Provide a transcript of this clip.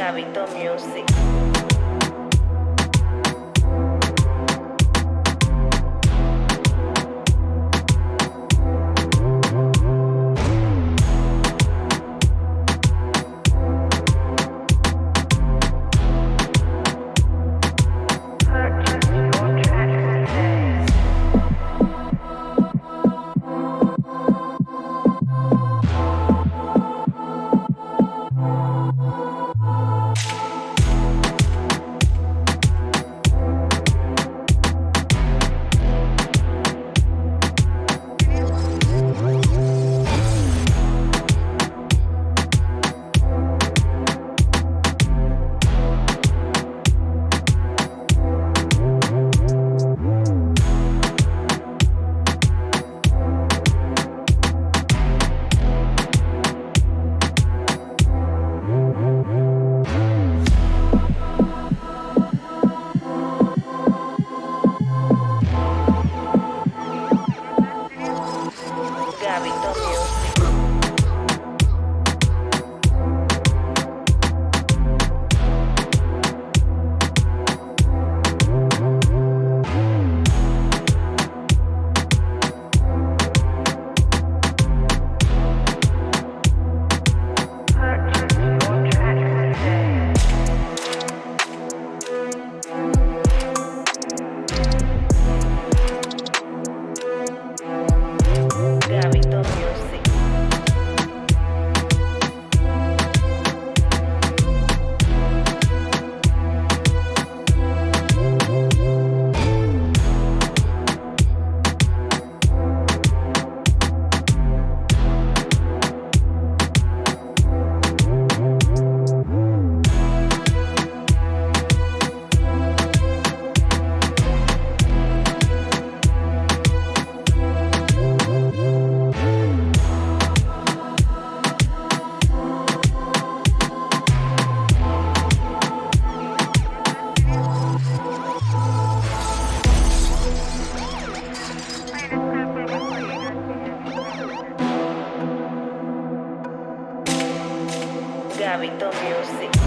Gabito Music. hábitos y